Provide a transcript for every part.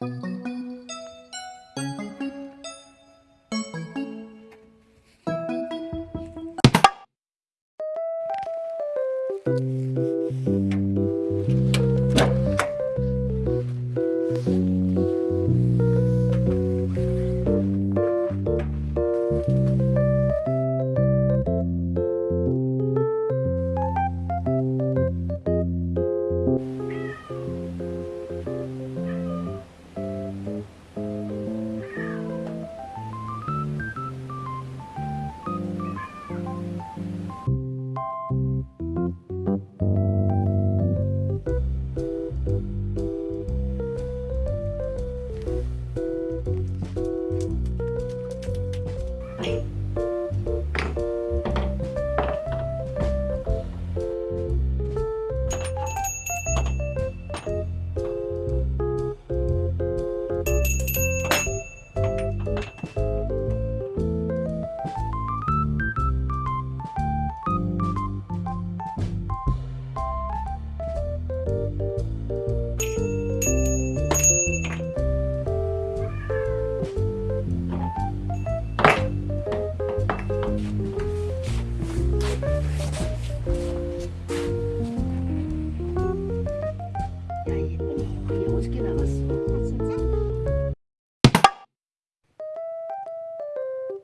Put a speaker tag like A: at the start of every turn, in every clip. A: Thank you.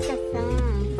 B: 맛있겠어